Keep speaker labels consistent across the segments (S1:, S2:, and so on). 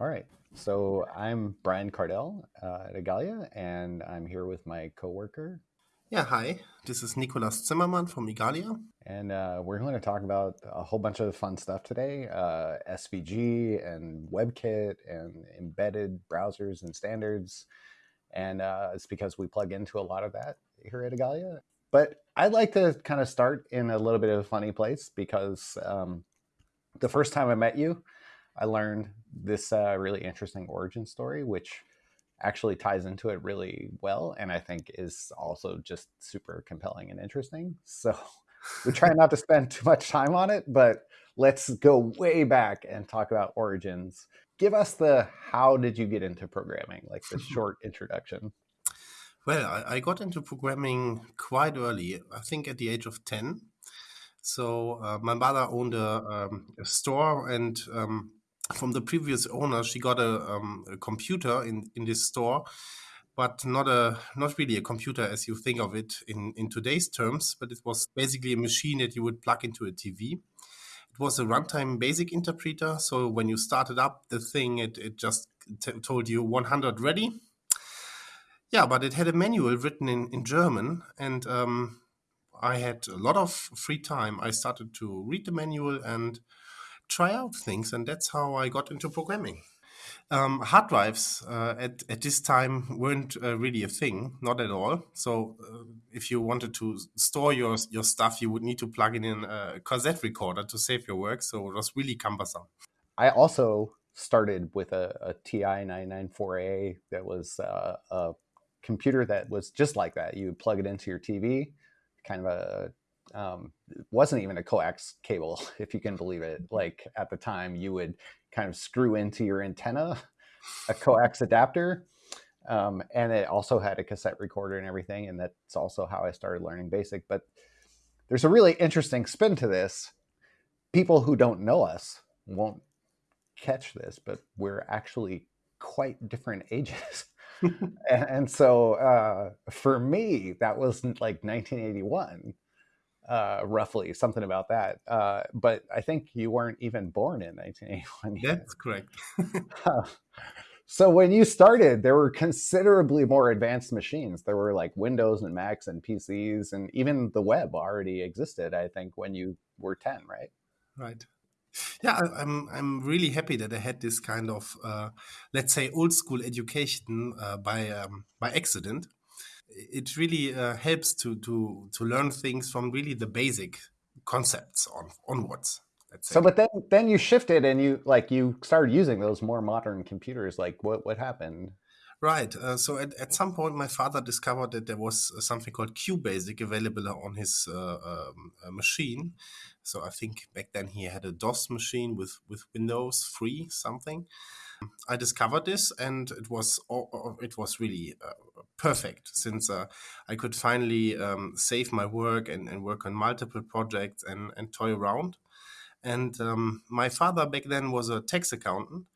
S1: All right. So I'm Brian Kardell uh, at Igalia, and I'm here with my coworker.
S2: Yeah, hi. This is Nikolas Zimmermann from Igalia.
S1: And uh, we're going to talk about a whole bunch of fun stuff today uh, SVG and WebKit and embedded browsers and standards. And uh, it's because we plug into a lot of that here at Igalia. But I'd like to kind of start in a little bit of a funny place because um, the first time I met you, I learned this uh, really interesting origin story, which actually ties into it really well, and I think is also just super compelling and interesting. So we try not to spend too much time on it, but let's go way back and talk about origins. Give us the how did you get into programming, like the short introduction.
S2: Well, I, I got into programming quite early, I think at the age of 10. So uh, my mother owned a, um, a store and um, from the previous owner, she got a, um, a, computer in, in this store, but not a not really a computer as you think of it in, in today's terms. But it was basically a machine that you would plug into a TV. It was a runtime basic interpreter. So when you started up the thing, it, it just told you 100 ready. Yeah, but it had a manual written in, in German. And um, I had a lot of free time. I started to read the manual and try out things, and that's how I got into programming. Um, hard drives uh, at, at this time weren't uh, really a thing, not at all. So uh, if you wanted to store your, your stuff, you would need to plug in a cassette recorder to save your work. So it was really cumbersome.
S1: I also started with a, a TI 994A that was uh, a computer that was just like that. You would plug it into your TV, kind of a um, wasn't even a coax cable, if you can believe it. Like at the time, you would kind of screw into your antenna a coax adapter. Um, and it also had a cassette recorder and everything. And that's also how I started learning BASIC. But there's a really interesting spin to this. People who don't know us won't catch this, but we're actually quite different ages. and, and, so uh, for me, that was like 1981 uh, roughly something about that. Uh, but I think you weren't even born in 1981.
S2: Yet. That's correct.
S1: so when you started, there were considerably more advanced machines. There were like Windows and Macs and PCs, and even the web already existed. I think when you were 10, right?
S2: Right. Yeah, I'm I'm really happy that I had this kind of uh, let's say old school education uh, by um, by accident it really uh, helps to to to learn things from really the basic concepts on onwards.
S1: So, but then then you shifted and you like you started using those more modern computers. Like, what what happened?
S2: Right. Uh, so at, at some point, my father discovered that there was something called QBasic available on his uh, um, uh, machine. So I think back then he had a DOS machine with with Windows free something. I discovered this, and it was it was really uh, perfect since uh, I could finally um, save my work and, and work on multiple projects and, and toy around. And um, my father back then was a tax accountant,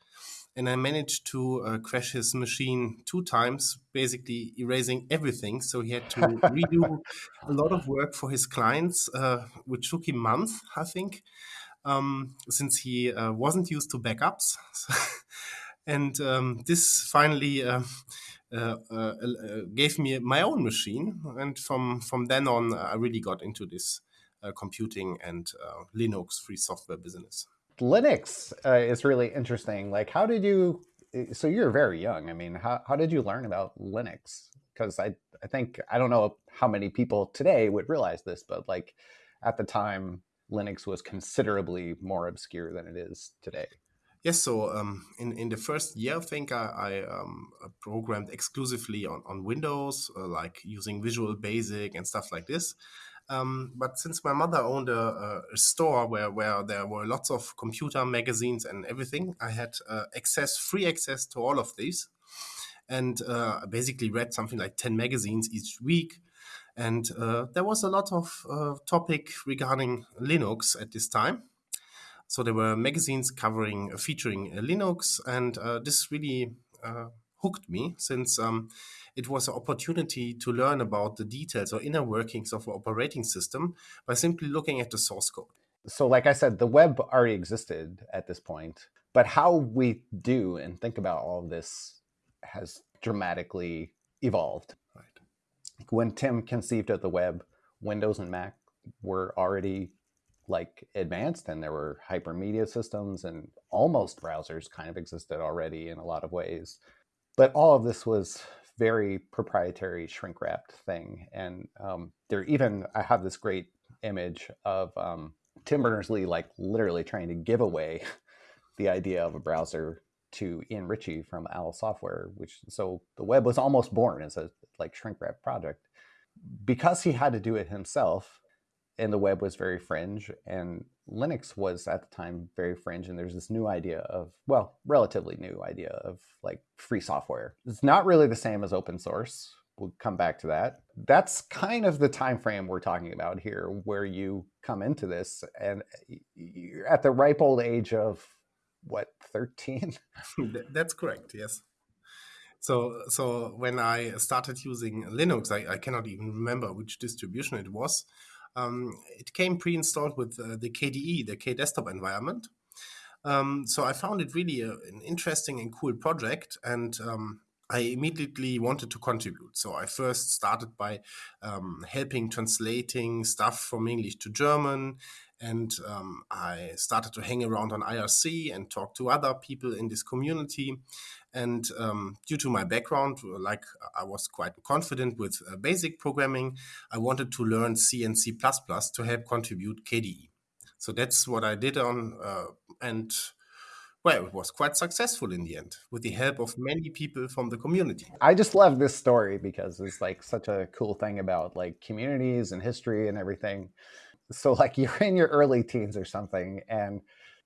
S2: and I managed to uh, crash his machine two times, basically erasing everything. So he had to redo a lot of work for his clients, uh, which took him months, I think um, since he uh, wasn't used to backups. and um, this finally uh, uh, uh, uh, gave me my own machine. And from, from then on, I really got into this computing and Linux free software business.
S1: Linux is really interesting. Like, how did you? So you're very young. I mean, how, how did you learn about Linux? Because I I think I don't know how many people today would realize this, but like at the time, Linux was considerably more obscure than it is today.
S2: Yes, so um, in, in the first year, I think I, I um, programmed exclusively on, on Windows, uh, like using Visual Basic and stuff like this. Um, but since my mother owned a, a, store where, where there were lots of computer magazines and everything, I had uh, access, free access to all of these. And uh, I basically read something like 10 magazines each week and uh, there was a lot of uh, topic regarding Linux at this time. So there were magazines covering, uh, featuring uh, Linux, and uh, this really uh, hooked me since um, it was an opportunity to learn about the details or inner workings of an operating system by simply looking at the source code.
S1: so, like I said, the web already existed at this point, but how we do and think about all of this has dramatically evolved.
S2: Right.
S1: When Tim conceived of the web, Windows and Mac were already like advanced and there were hypermedia systems and almost browsers kind of existed already in a lot of ways. But all of this was very proprietary shrink wrapped thing. And um, there even, I have this great image of um, Tim Berners-Lee like literally trying to give away the idea of a browser to Ian Ritchie from Owl Software, which so the web was almost born as a like shrink wrap project. Because he had to do it himself, and the web was very fringe, and Linux was at the time very fringe, and there's this new idea of, well, relatively new idea of like free software. It's not really the same as open source. We'll come back to that. That's kind of the time frame we're talking about here, where you come into this and you're at the ripe old age of what 13
S2: that's correct yes so so when i started using linux i, I cannot even remember which distribution it was um, it came pre-installed with uh, the kde the k desktop environment um, so i found it really a, an interesting and cool project and um, I immediately wanted to contribute. So I first started by um, helping translating stuff from English to German. And um, I started to hang around on IRC and talk to other people in this community. And um, due to my background, like I was quite confident with uh, basic programming, I wanted to learn C and C++ to help contribute KDE. So that's what I did on, uh, and well, it was quite successful in the end with the help of many people from the community.
S1: I just love this story because it's like such a cool thing about like communities and history and everything. So like you're in your early teens or something and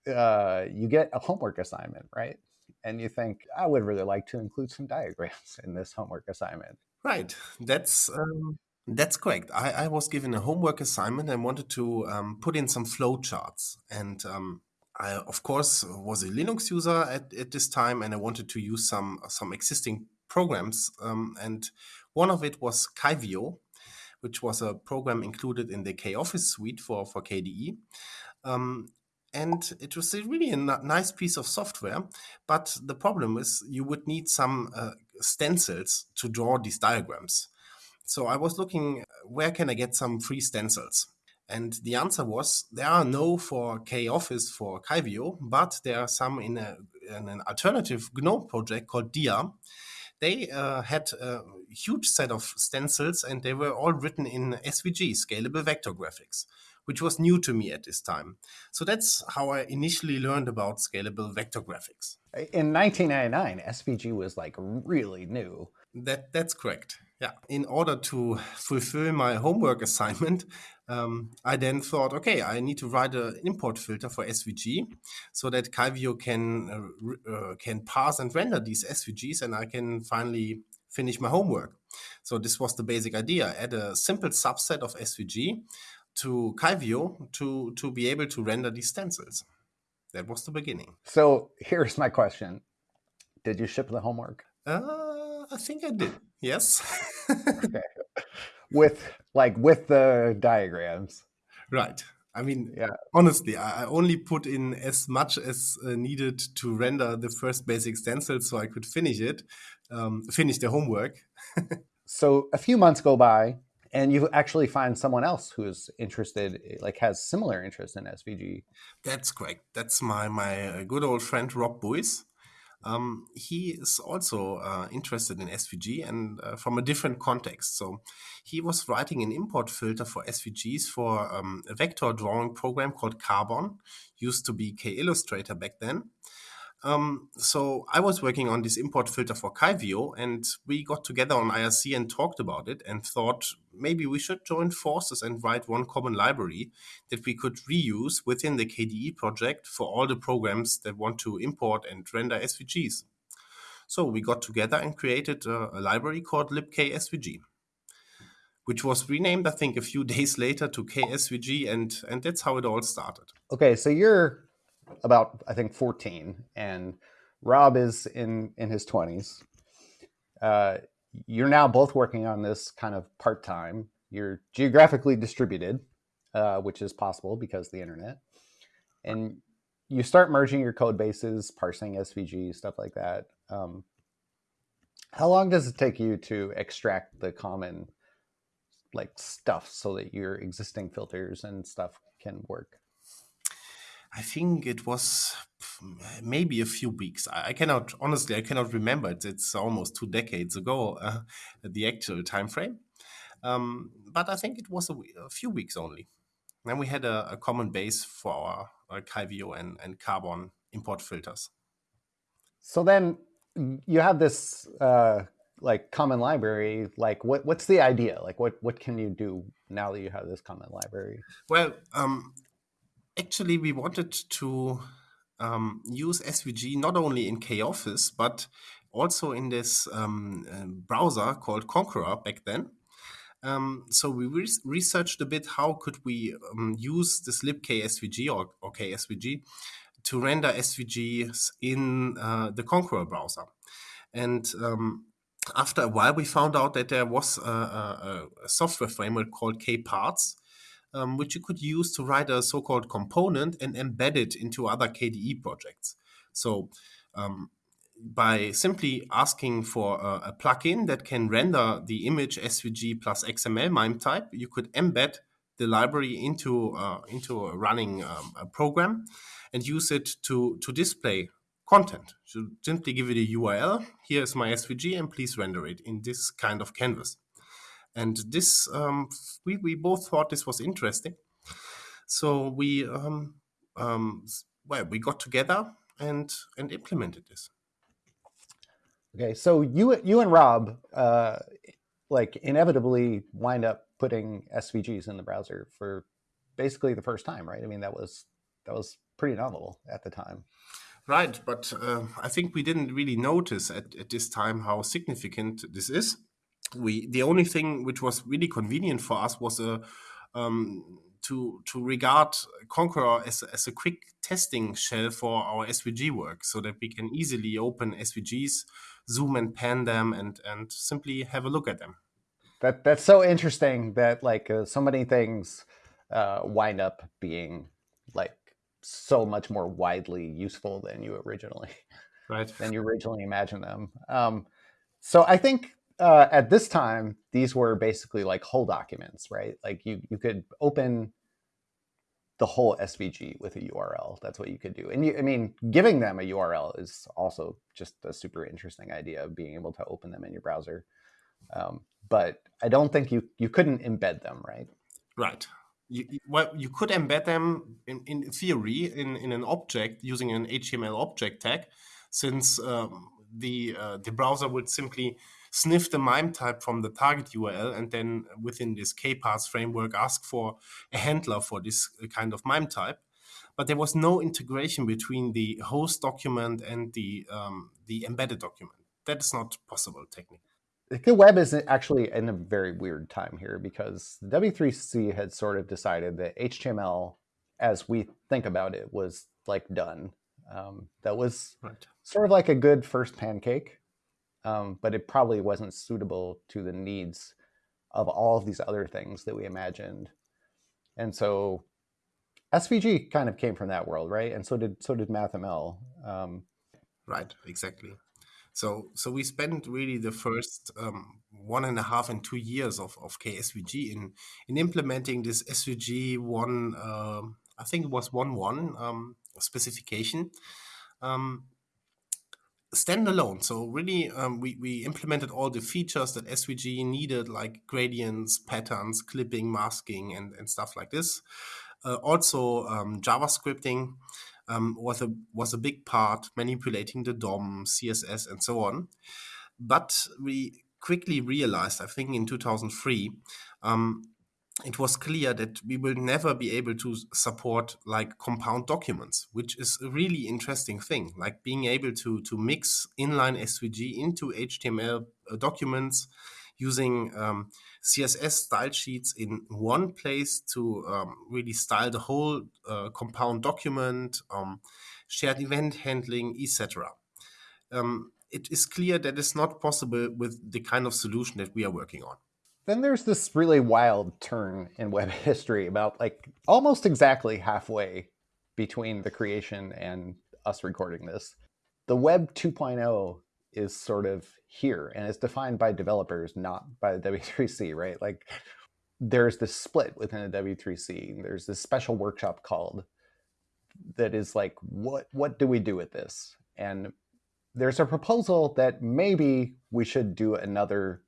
S1: uh, you get a homework assignment, right? And you think, I would really like to include some diagrams in this homework assignment.
S2: Right. That's um, that's correct. I, I, was given a homework assignment and wanted to um, put in some flow charts. And um, I, of course, was a Linux user at, at this time, and I wanted to use some some existing programs. Um, and one of it was Kivio, which was a program included in the KOffice suite for for KDE. Um, and it was really a nice piece of software. But the problem is, you would need some uh, stencils to draw these diagrams. So I was looking, where can I get some free stencils? And the answer was there are no for KOffice for Kivio, but there are some in, a, in an alternative GNOME project called Dia. They uh, had a huge set of stencils and they were all written in SVG, Scalable Vector Graphics, which was new to me at this time. So that's how I initially learned about Scalable Vector Graphics.
S1: In 1999, SVG was like really new.
S2: That that's correct. Yeah. In order to fulfill my homework assignment, um, I then thought, okay, I need to write an import filter for SVG so that Kivio can uh, uh, can parse and render these SVGs, and I can finally finish my homework. So this was the basic idea: add a simple subset of SVG to Kivio to to be able to render these stencils. That was the beginning.
S1: So here's my question: Did you ship the homework?
S2: Uh, I think I did. Yes.
S1: okay. With like with the diagrams.
S2: Right. I mean, yeah. honestly, I only put in as much as uh, needed to render the first basic stencil so I could finish it, um, finish the homework.
S1: so a few months go by and you actually find someone else who's interested, like has similar interest in SVG.
S2: That's correct. That's my, my uh, good old friend, Rob Buis. Um, he is also uh, interested in SVG and uh, from a different context. So he was writing an import filter for SVGs for um, a vector drawing program called Karbon, used to be KIllustrator back then. Um, so I was working on this import filter for Kivio, and we got together on IRC and talked about it and thought maybe we should join forces and write one common library that we could reuse within the KDE project for all the programs that want to import and render SVGs. So we got together and created a, a library called libksvg which was renamed, I think, a few days later to KSVG, and and that's how it all started.
S1: Okay, so you're about I think 14, and Rob is in in his 20s. Uh, you're now both working on this kind of part time. You're geographically distributed, uh, which is possible because the internet. and you start merging your code bases, parsing SVG, stuff like that. Um, how long does it take you to extract the common like stuff so that your existing filters and stuff can work?
S2: I think it was maybe a few weeks. I, cannot honestly, I cannot remember. It's, it's almost two decades ago, uh, the actual time frame. Um, but I think it was a, a, few weeks only. Then we had a, a common base for our, Kivio and, and Karbon import filters.
S1: So then you have this uh, like common library. Like, what what's the idea? Like, what what can you do now that you have this common library?
S2: Well, um, actually, we wanted to um, use SVG not only in KOffice but also in this um, uh, browser called Konqueror back then. Um, so we re researched a bit how could we um, use this libksvg or, or KSVG to render SVGs in uh, the Konqueror browser. And um, after a while, we found out that there was a, a, a software framework called KParts, um, which you could use to write a so-called component and embed it into other KDE projects. So um, by simply asking for a, a plugin that can render the image SVG plus XML MIME type, you could embed the library into uh, into a running um, a program and use it to to display content. So simply give it a URL. Here is my SVG, and please render it in this kind of canvas. And this um, we we both thought this was interesting, so we um, um, well we got together and and implemented this.
S1: Okay, so you you and Rob uh, like inevitably wind up putting SVGs in the browser for basically the first time, right? I mean, that was that was pretty novel at the time.
S2: Right, but uh, I think we didn't really notice at, at this time how significant this is. We the only thing which was really convenient for us was a um, to to regard Konqueror as, as a quick testing shell for our SVG work, so that we can easily open SVGs, zoom and pan them, and and simply have a look at them.
S1: That that's so interesting that like uh, so many things uh, wind up being like so much more widely useful than you originally
S2: right
S1: than you originally imagined them. Um, so I think uh, at this time, these were basically like whole documents, right? Like you, you could open the whole SVG with a URL. That's what you could do. And you, I mean, giving them a URL is also just a super interesting idea of being able to open them in your browser. Um, but I don't think you, you couldn't embed them, right?
S2: Right. You, well, you could embed them in, in theory in, in an object using an HTML object tag, since um, the uh, the browser would simply sniff the MIME type from the target URL, and then within this KParts framework, ask for a handler for this kind of MIME type. But there was no integration between the host document and the um, the embedded document. That is not possible technically.
S1: The web is actually in a very weird time here because W3C had sort of decided that HTML, as we think about it, was like done. Um, that was right. sort of like a good first pancake um, but it probably wasn't suitable to the needs of all of these other things that we imagined. And so SVG kind of came from that world, right? And so did so did MathML. Um,
S2: right, exactly. So so we spent really the first um, one and a half and two years of, of KSVG in in implementing this SVG one. Uh, I think it was one one um, specification. Um, standalone. So really, um, we, we implemented all the features that SVG needed, like gradients, patterns, clipping, masking, and, and stuff like this. Uh, also, um, JavaScripting um, was a was a big part, manipulating the DOM, CSS, and so on. But we quickly realized, I think in 2003, um, it was clear that we will never be able to support like compound documents, which is a really interesting thing, like being able to, to mix inline SVG into HTML uh, documents using um, CSS style sheets in one place to um, really style the whole uh, compound document, um, shared event handling, etc. Um, it is clear that it's not possible with the kind of solution that we are working on.
S1: Then there's this really wild turn in web history about like almost exactly halfway between the creation and us recording this. The Web 2.0 is sort of here and it's defined by developers, not by the W3C, right? Like there's this split within the W3C. There's this special workshop called that is like, what what do we do with this? And there's a proposal that maybe we should do another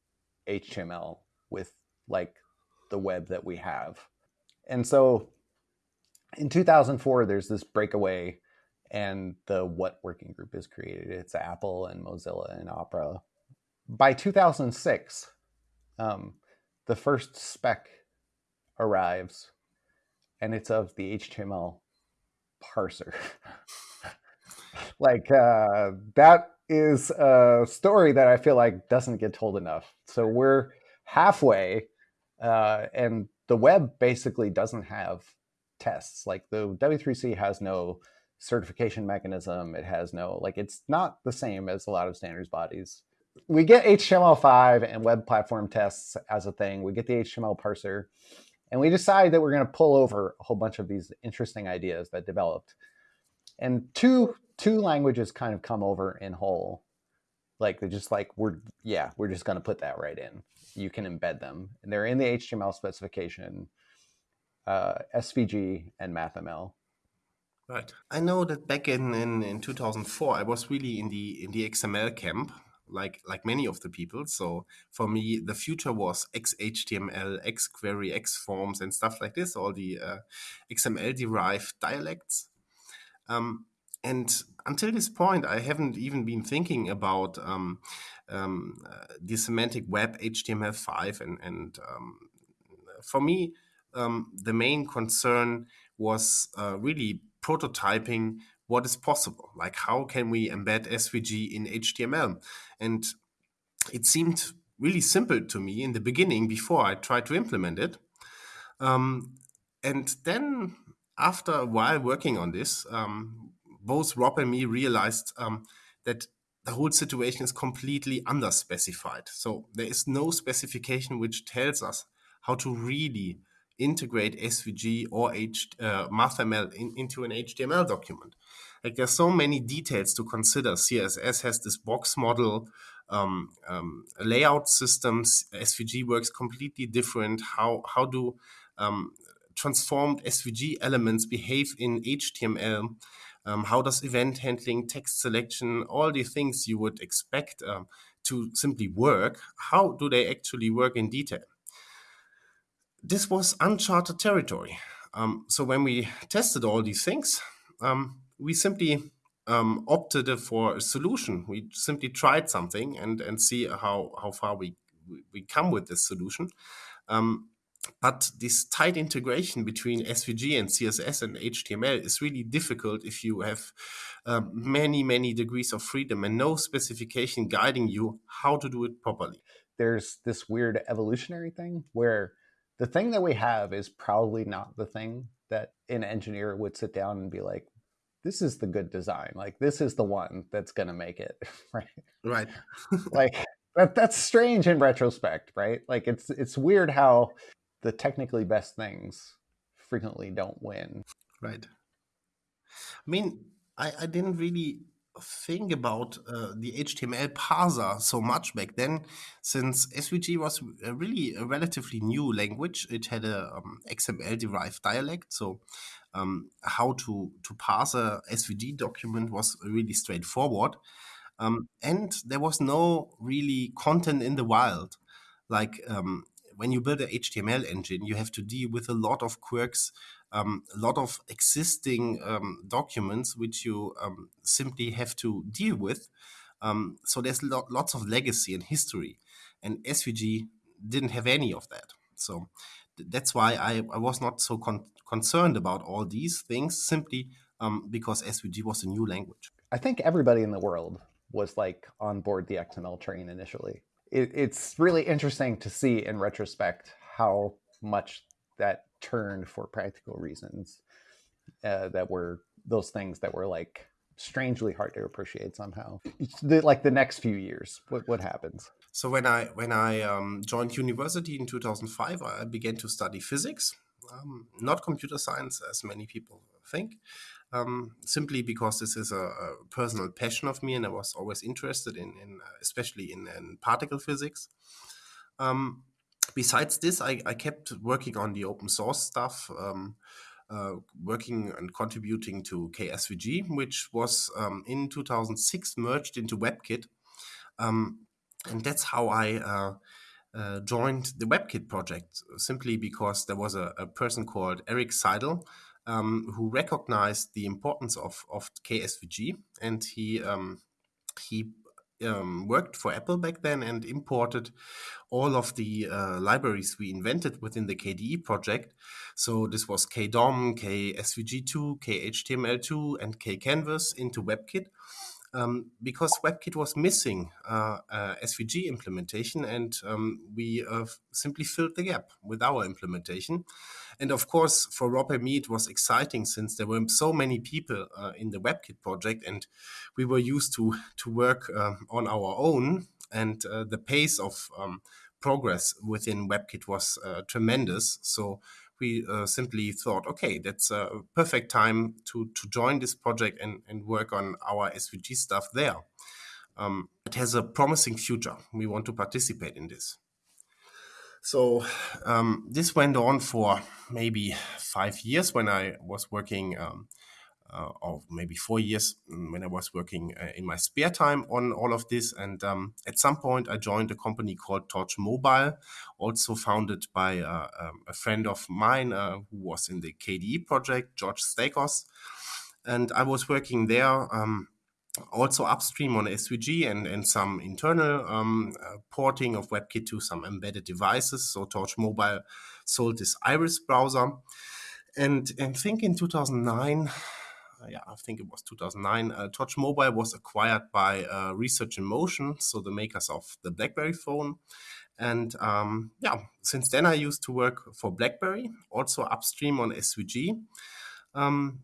S1: HTML with like the web that we have. And so in 2004, there's this breakaway and the what working group is created. It's Apple and Mozilla and Opera. By 2006, um, the first spec arrives and it's of the HTML parser. like uh, that is a story that I feel like doesn't get told enough. So we're halfway, uh, and the web basically doesn't have tests. Like the W3C has no certification mechanism. It has no like it's not the same as a lot of standards bodies. We get HTML5 and web platform tests as a thing. We get the HTML parser, and we decide that we're going to pull over a whole bunch of these interesting ideas that developed. And two two languages kind of come over in whole. Like they're just like we're yeah we're just going to put that right in. You can embed them, and they're in the HTML specification. Uh, SVG and MathML.
S2: Right. I know that back in, in, in 2004, I was really in the in the XML camp, like like many of the people. So for me, the future was XHTML, XQuery, XForms, and stuff like this. All the uh, XML derived dialects. Um, and until this point, I haven't even been thinking about um, um, uh, the semantic web HTML5. And, and um, for me, um, the main concern was uh, really prototyping what is possible. Like, how can we embed SVG in HTML? And it seemed really simple to me in the beginning before I tried to implement it. Um, and then, after a while working on this, um, both Rob and me realized um, that the whole situation is completely underspecified. So there is no specification which tells us how to really integrate SVG or H, uh, MathML in, into an HTML document. Like there's so many details to consider. CSS has this box model, um, um, layout systems. SVG works completely different. How how do um, transformed SVG elements behave in HTML? Um, how does event handling, text selection, all the things you would expect um, to simply work, how do they actually work in detail? This was uncharted territory. Um, so when we tested all these things, um, we simply um, opted for a solution. We simply tried something and, and see how, how far we, we come with this solution. Um, but this tight integration between SVG and CSS and HTML is really difficult if you have uh, many, many degrees of freedom and no specification guiding you how to do it properly.
S1: There's this weird evolutionary thing where the thing that we have is probably not the thing that an engineer would sit down and be like, this is the good design. Like, this is the one that's going to make it. right.
S2: Right.
S1: like, that, that's strange in retrospect, right? Like, it's, it's weird how the technically best things frequently don't win.
S2: Right. I mean, I, I didn't really think about uh, the HTML parser so much back then, since SVG was a really a relatively new language. It had a um, XML derived dialect, so um, how to to parse a SVG document was really straightforward, um, and there was no really content in the wild. Like um, when you build an HTML engine, you have to deal with a lot of quirks, um, a lot of existing um, documents which you um, simply have to deal with. Um, so there's lo lots of legacy and history, and SVG didn't have any of that. So th that's why I, I, was not so con concerned about all these things simply um, because SVG was a new language.
S1: I think everybody in the world was like on board the XML train initially it, it's really interesting to see in retrospect how much that turned for practical reasons uh, that were those things that were like strangely hard to appreciate somehow. The, like the next few years what, what happens?
S2: So when i when i um, joined university in 2005 i began to study physics um, not computer science as many people think. Um, simply because this is a, a, personal passion of me, and I was always interested in, in especially in, in, particle physics. Um, besides this, I, I, kept working on the open source stuff. Um, uh, working and contributing to KSVG, which was um, in 2006 merged into WebKit. Um, and that's how I uh, uh, joined the WebKit project, simply because there was a, a person called Eric Seidel um, who recognized the importance of, of KSVG and he um, he um, worked for Apple back then and imported all of the uh, libraries we invented within the KDE project. So this was KDOM, KSVG2, KHTML2, and KCanvas into WebKit. Um, because WebKit was missing uh, uh, SVG implementation, and um, we uh, simply filled the gap with our implementation. And of course, for Rob and me, it was exciting since there were so many people uh, in the WebKit project, and we were used to to work uh, on our own. And uh, the pace of um, progress within WebKit was uh, tremendous. So we uh, simply thought, okay, that's a perfect time to to join this project and and work on our SVG stuff there. Um, it has a promising future. We want to participate in this. So um, this went on for maybe five years when I was working, um, uh, or maybe four years mm, when I was working uh, in my spare time on all of this. And um, at some point, I joined a company called Torch Mobile, also founded by uh, um, a friend of mine who was in the KDE project, George Staikos. And I was working there um, also upstream on SVG and, and some internal um, uh, porting of WebKit to some embedded devices. So Torch Mobile sold this Iris browser. And I think in 2009, uh, yeah, I think it was 2009, uh, Mobile was acquired by uh, Research in Motion, so the makers of the BlackBerry phone. And um, yeah, since then I used to work for BlackBerry, also upstream on SVG. Um,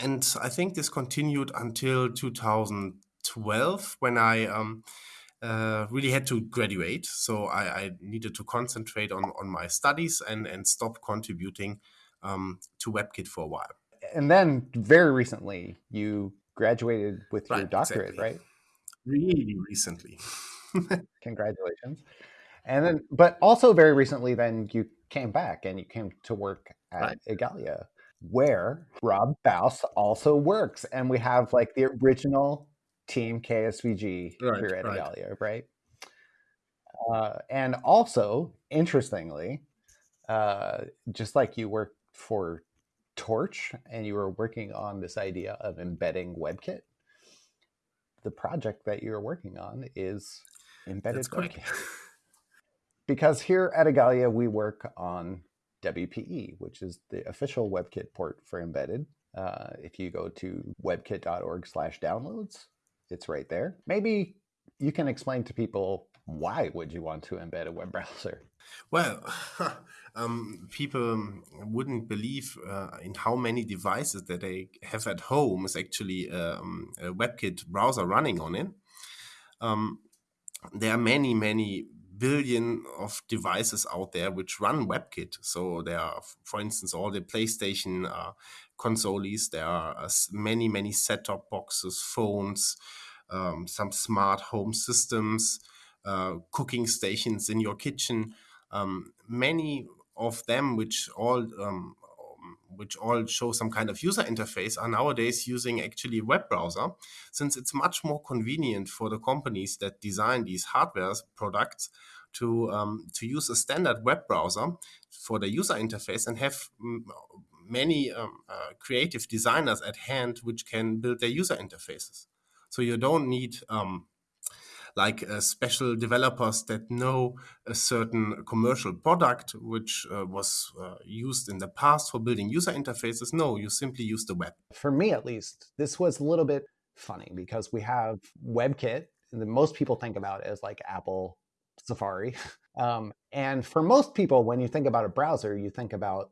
S2: and I think this continued until 2012 when I um, uh, really had to graduate. So I, I, needed to concentrate on, on my studies and, and stop contributing um, to WebKit for a while.
S1: And then very recently, you graduated with your doctorate, exactly. right?
S2: Really recently.
S1: Congratulations. And then, but also very recently, then you came back and you came to work at right. Igalia where Rob Buis also works. And we have like the original team KSVG right, here at right. Igalia, right? Uh, and also, interestingly, uh, just like you worked for Torch and you were working on this idea of embedding WebKit, the project that you're working on is embedded WebKit. because here at Igalia, we work on WPE, which is the official WebKit port for embedded. Uh, if you go to webkit.org slash downloads, it's right there. Maybe you can explain to people why would you want to embed a web browser?
S2: Well, um, people wouldn't believe uh, in how many devices that they have at home is actually um, a WebKit browser running on it. Um, there are many, many billion of devices out there which run WebKit. So there are, for instance, all the PlayStation uh, consoles. There are uh, many, many set-top boxes, phones, um, some smart home systems, uh, cooking stations in your kitchen. Um, many of them, which all um, which all show some kind of user interface, are nowadays using actually web browser, since it's much more convenient for the companies that design these hardware products to um, to use a standard web browser for the user interface and have many um, uh, creative designers at hand which can build their user interfaces. So you don't need um, like uh, special developers that know a certain commercial product which uh, was uh, used in the past for building user interfaces. No, you simply use the web.
S1: For me, at least, this was a little bit funny because we have WebKit. And most people think about it as like Apple Safari. Um, and for most people, when you think about a browser, you think about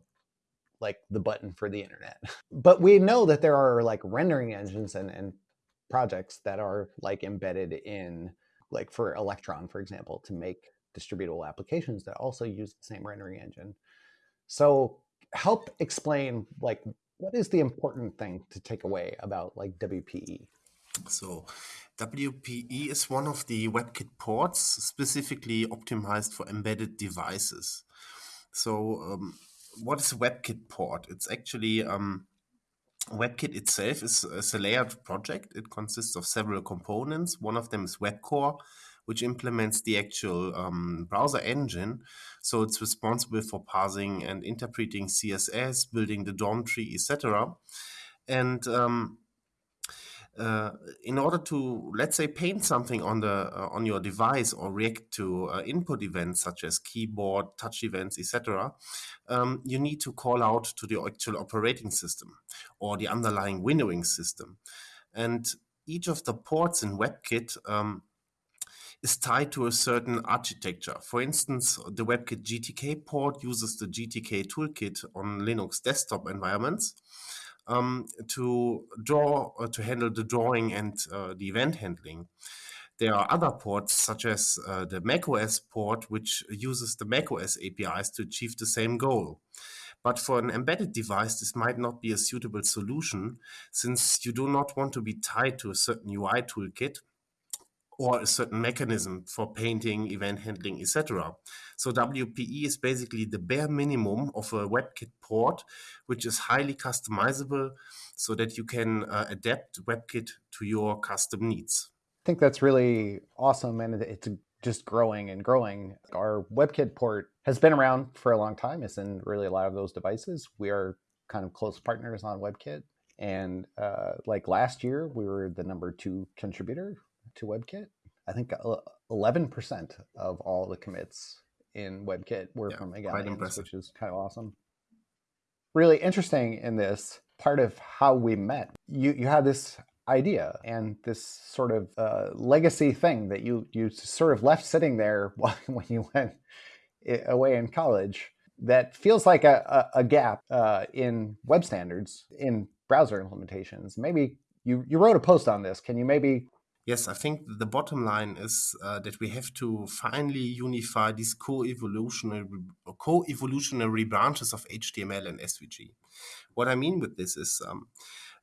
S1: like the button for the internet. But we know that there are like rendering engines and, and projects that are like embedded in like for Electron, for example, to make distributable applications that also use the same rendering engine. So help explain like what is the important thing to take away about like WPE?
S2: So, WPE is one of the WebKit ports specifically optimized for embedded devices. So, um, what is a WebKit port? It's actually um, WebKit itself is, is, a layered project. It consists of several components. One of them is WebCore, which implements the actual um, browser engine. So it's responsible for parsing and interpreting CSS, building the DOM tree, etc. And um, uh, in order to let's say paint something on the uh, on your device or react to uh, input events such as keyboard touch events etc um, you need to call out to the actual operating system or the underlying windowing system and each of the ports in webkit um, is tied to a certain architecture. For instance, the WebKit GTK port uses the GTK toolkit on Linux desktop environments um, to draw uh, to handle the drawing and uh, the event handling. There are other ports such as uh, the macOS port, which uses the macOS APIs to achieve the same goal. But for an embedded device, this might not be a suitable solution since you do not want to be tied to a certain UI toolkit or a certain mechanism for painting, event handling, etc. So WPE is basically the bare minimum of a WebKit port, which is highly customizable so that you can uh, adapt WebKit to your custom needs.
S1: I think that's really awesome and it's just growing and growing. Our WebKit port has been around for a long time. It's in really a lot of those devices. We are kind of close partners on WebKit. And uh, like last year, we were the number two contributor to WebKit. I think 11% of all the commits in WebKit were yeah, from Igalians, which is kind of awesome. Really interesting in this part of how we met. You you had this idea and this sort of uh, legacy thing that you you sort of left sitting there when you went away in college that feels like a, a, a gap uh, in web standards in browser implementations. Maybe you you wrote a post on this. Can you maybe
S2: Yes, I think the bottom line is uh, that we have to finally unify these co-evolutionary co-evolutionary branches of HTML and SVG. What I mean with this is um,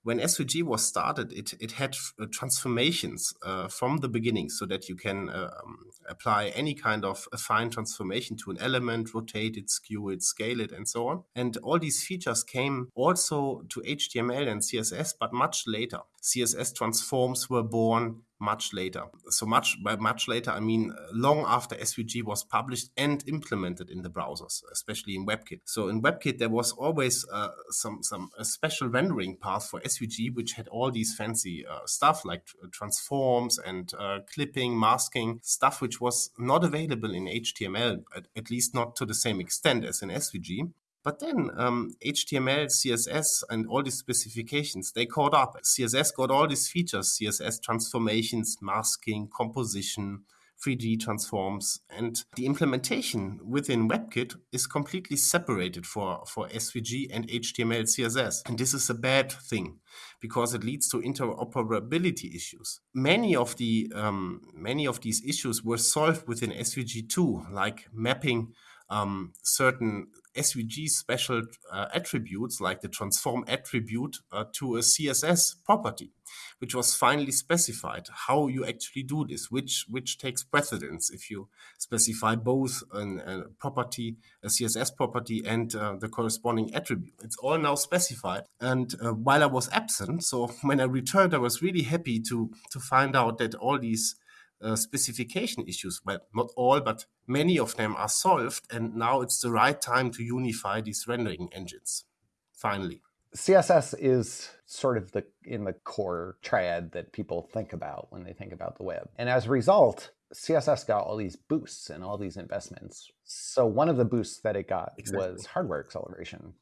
S2: when SVG was started, it, it had uh, transformations uh, from the beginning so that you can uh, um, apply any kind of affine transformation to an element, rotate it, skew it, scale it, and so on. And all these features came also to HTML and CSS, but much later. CSS transforms were born much later. So much by much later, I mean long after SVG was published and implemented in the browsers, especially in WebKit. So in WebKit, there was always uh, some some special rendering path for SVG, which had all these fancy uh, stuff like transforms and uh, clipping, masking, stuff which was not available in HTML, at, at least not to the same extent as in SVG. But then um, HTML, CSS, and all these specifications, they caught up. CSS got all these features, CSS transformations, masking, composition, 3D transforms, and the implementation within WebKit is completely separated for, for SVG and HTML, CSS. And this is a bad thing because it leads to interoperability issues. Many of the um, many of these issues were solved within SVG 2, like mapping um, certain SVG special uh, attributes like the transform attribute uh, to a CSS property, which was finally specified how you actually do this, which which takes precedence if you specify both an, a property, a CSS property, and uh, the corresponding attribute. It's all now specified. And uh, while I was absent, so when I returned, I was really happy to to find out that all these uh, specification issues. Well, not all, but many of them are solved. And now it's the right time to unify these rendering engines, finally.
S1: CSS is sort of the in the core triad that people think about when they think about the web. And as a result, CSS got all these boosts and all these investments. So one of the boosts that it got exactly. was hardware acceleration.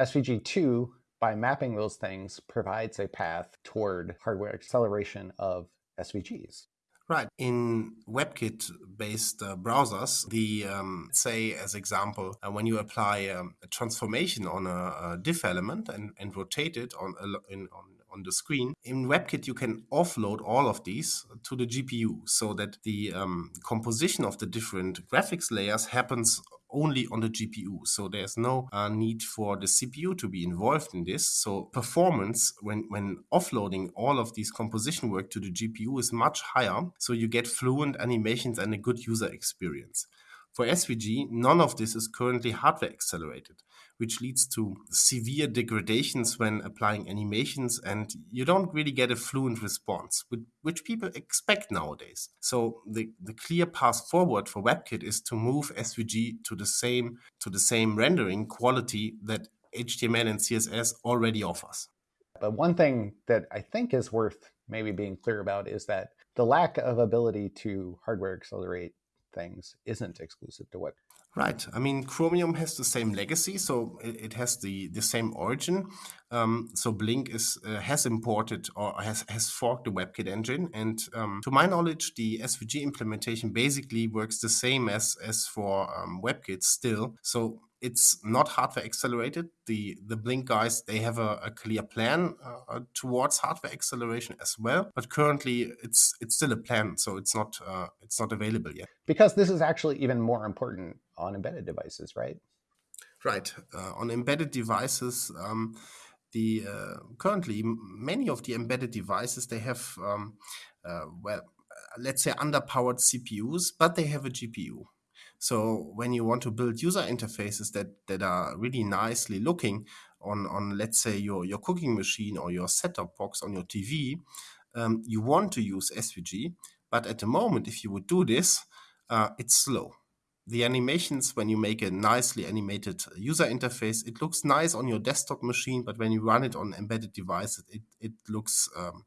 S1: SVG2, by mapping those things, provides a path toward hardware acceleration of SVGs.
S2: Right. In WebKit based uh, browsers, the, um, say, as example, uh, when you apply um, a transformation on a, a, div element and, and rotate it on, in, on on the screen. In WebKit, you can offload all of these to the GPU so that the um, composition of the different graphics layers happens only on the GPU. So there's no uh, need for the CPU to be involved in this. So performance when, when offloading all of these composition work to the GPU is much higher. So you get fluent animations and a good user experience. For SVG, none of this is currently hardware accelerated, which leads to severe degradations when applying animations, and you don't really get a fluent response, which people expect nowadays. So the, the clear path forward for WebKit is to move SVG to the same to the same rendering quality that HTML and CSS already offers.
S1: But one thing that I think is worth maybe being clear about is that the lack of ability to hardware accelerate things isn't exclusive to web.
S2: Right. I mean, Chromium has the same legacy, so it, has the, the same origin. Um, so Blink is uh, has imported or has, has forked the WebKit engine, and um, to my knowledge, the SVG implementation basically works the same as as for um, WebKit still. So it's not hardware accelerated. The the Blink guys they have a, a clear plan uh, towards hardware acceleration as well, but currently it's it's still a plan, so it's not uh, it's not available yet.
S1: Because this is actually even more important on embedded devices, right?
S2: Right uh, on embedded devices. Um, the uh, currently many of the embedded devices they have um, uh, well let's say underpowered CPUs, but they have a GPU. So when you want to build user interfaces that that are really nicely looking on on let's say your your cooking machine or your set-top box on your TV, um, you want to use SVG. But at the moment, if you would do this, uh, it's slow. The animations, when you make a nicely animated user interface, it looks nice on your desktop machine, but when you run it on embedded devices, it, it looks um,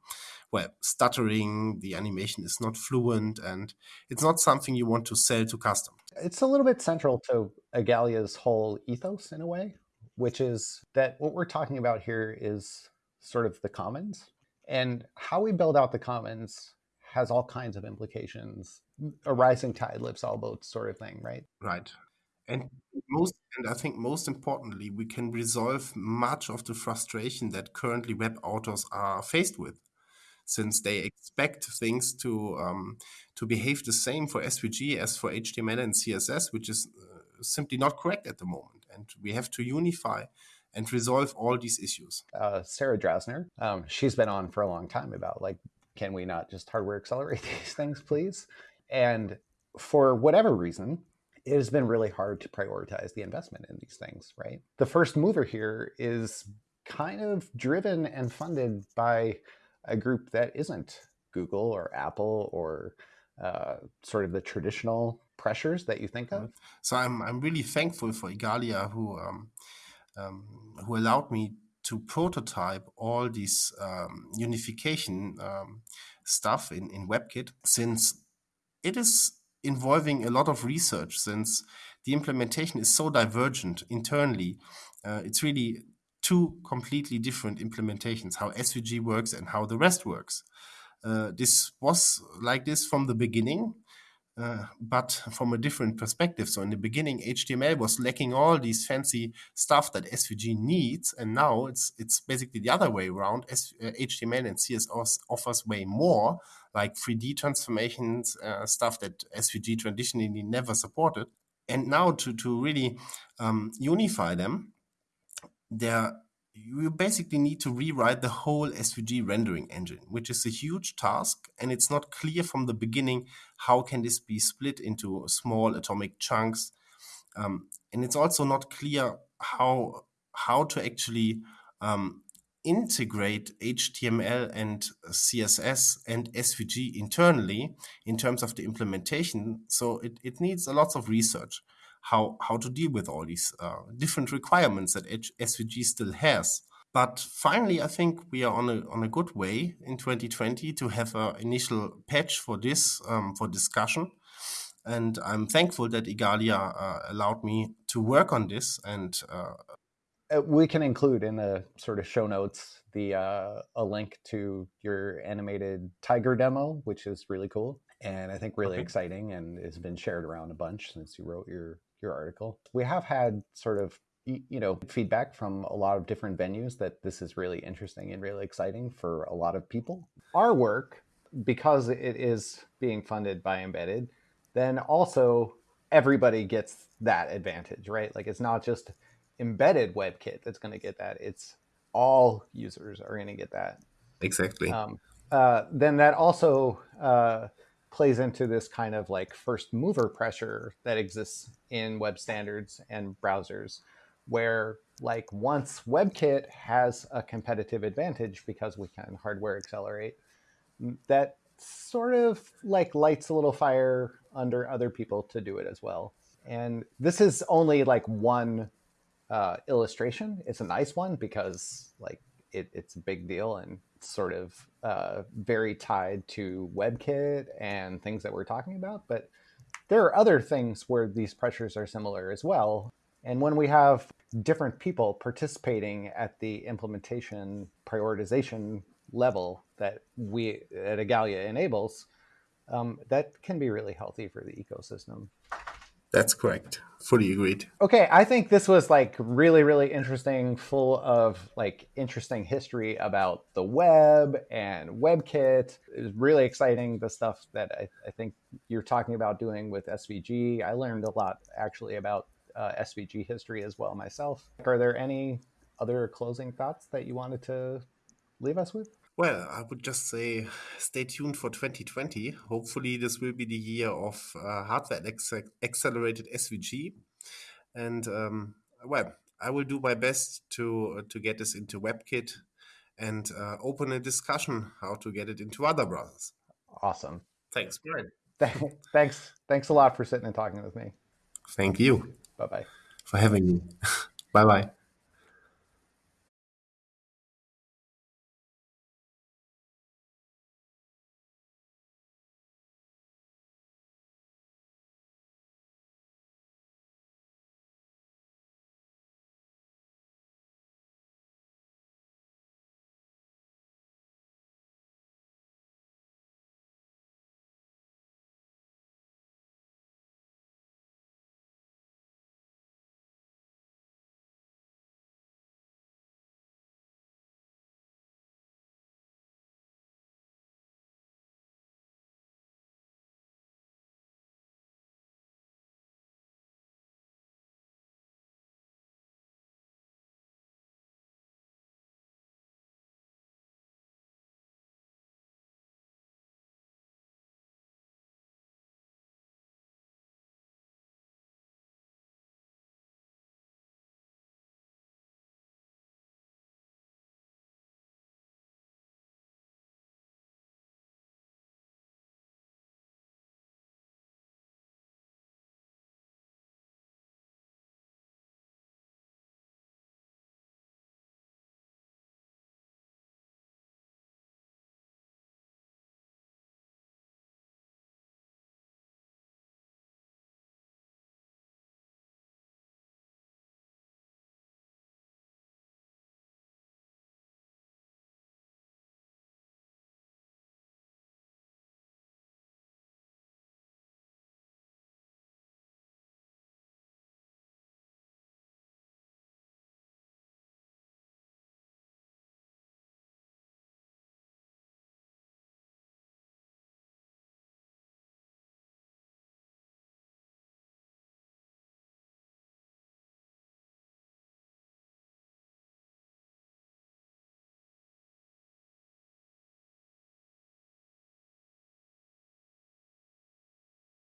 S2: well, stuttering, the animation is not fluent, and it's not something you want to sell to customers.
S1: It's a little bit central to Igalia's whole ethos in a way, which is that what we're talking about here is sort of the commons. And how we build out the commons has all kinds of implications. A rising tide lifts all boats sort of thing, right?
S2: Right. And most and I think most importantly, we can resolve much of the frustration that currently web authors are faced with since they expect things to um, to behave the same for SVG as for HTML and CSS, which is uh, simply not correct at the moment. And we have to unify and resolve all these issues.
S1: Uh, Sarah Drasner, um, she's been on for a long time about like, can we not just hardware accelerate these things, please? And for whatever reason, it has been really hard to prioritize the investment in these things, right? The first mover here is kind of driven and funded by a group that isn't Google or Apple or uh, sort of the traditional pressures that you think of?
S2: So I'm I'm really thankful for Igalia who um, um, who allowed me to prototype all these um, unification um, stuff in, in WebKit since it is involving a lot of research since the implementation is so divergent internally. Uh, it's really two completely different implementations, how SVG works and how the rest works. Uh, this was like this from the beginning, uh, but from a different perspective. So in the beginning, HTML was lacking all these fancy stuff that SVG needs, and now it's it's basically the other way around. S uh, HTML and CSS offers way more, like 3D transformations, uh, stuff that SVG traditionally never supported. And now to to really um, unify them, there you basically need to rewrite the whole SVG rendering engine, which is a huge task, and it's not clear from the beginning how can this be split into small atomic chunks, um, and it's also not clear how how to actually um, integrate HTML and CSS and SVG internally in terms of the implementation. So it, it needs a lot of research how how to deal with all these uh, different requirements that SVG still has. But finally, I think we are on a on a good way in 2020 to have an initial patch for this um, for discussion. And I'm thankful that Igalia uh, allowed me to work on this. And uh
S1: we can include in the sort of show notes the uh, a link to your animated tiger demo, which is really cool and I think really okay. exciting and has been shared around a bunch since you wrote your your article. We have had sort of you know feedback from a lot of different venues that this is really interesting and really exciting for a lot of people. Our work because it is being funded by Embedded then also everybody gets that advantage, right? Like it's not just embedded WebKit that's going to get that; it's all users are going to get that.
S2: Exactly.
S1: Um, uh, then that also uh, plays into this kind of like first mover pressure that exists in web standards and browsers, where like once WebKit has a competitive advantage because we can hardware accelerate, that sort of like lights a little fire under other people to do it as well. And this is only like one uh, illustration. It's a nice one because like it, it's a big deal and sort of uh, very tied to WebKit and things that we're talking about. But there are other things where these pressures are similar as well. And when we have different people participating at the implementation prioritization level that we at Igalia enables, um, that can be really healthy for the ecosystem.
S2: That's correct. Fully agreed.
S1: Okay, I think this was like really, really interesting, full of like interesting history about the web and WebKit. It was really exciting, the stuff that I, I think you're talking about doing with SVG. I learned a lot actually about uh, SVG history as well myself. Are there any other closing thoughts that you wanted to leave us with?
S2: Well, I would just say stay tuned for 2020. Hopefully, this will be the year of uh, hardware accelerated SVG. And um, well, I will do my best to uh, to get this into WebKit and uh, open a discussion how to get it into other browsers.
S1: Awesome.
S2: Thanks, Brian.
S1: thanks. Thanks a lot for sitting and talking with me.
S2: Thank you.
S1: Bye bye.
S2: For having me. bye bye.